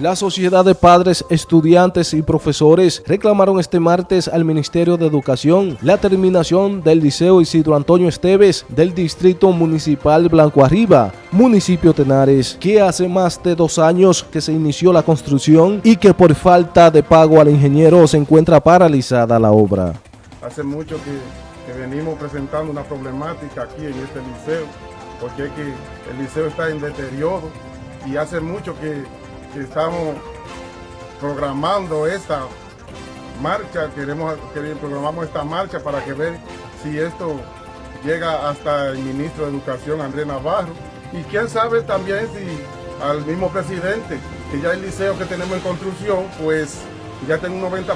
La Sociedad de Padres, Estudiantes y Profesores reclamaron este martes al Ministerio de Educación la terminación del Liceo Isidro Antonio Esteves del Distrito Municipal Blanco Arriba, municipio Tenares, que hace más de dos años que se inició la construcción y que por falta de pago al ingeniero se encuentra paralizada la obra. Hace mucho que, venimos presentando una problemática aquí en este liceo, porque es que el liceo está en deterioro y hace mucho que estamos programando esta marcha, queremos, programamos esta marcha para que ver si esto llega hasta el ministro de Educación, Andrés Navarro, y quién sabe también si al mismo presidente, que ya el liceo que tenemos en construcción, pues ya tiene un 90%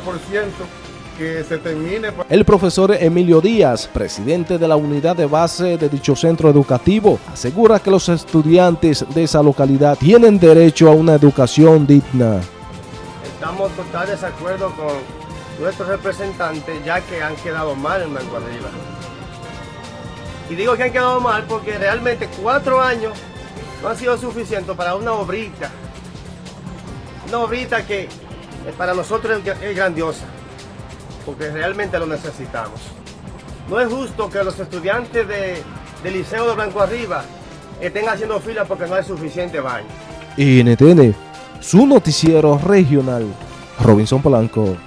que se termine. El profesor Emilio Díaz, presidente de la unidad de base de dicho centro educativo, asegura que los estudiantes de esa localidad tienen derecho a una educación digna. Estamos totalmente de desacuerdo con nuestros representantes ya que han quedado mal en Mango Arriba. Y digo que han quedado mal porque realmente cuatro años no han sido suficientes para una obrita. Una obrita que para nosotros es grandiosa porque realmente lo necesitamos. No es justo que los estudiantes de, del Liceo de Blanco Arriba estén haciendo fila porque no hay suficiente baño. NTN, su noticiero regional, Robinson Polanco.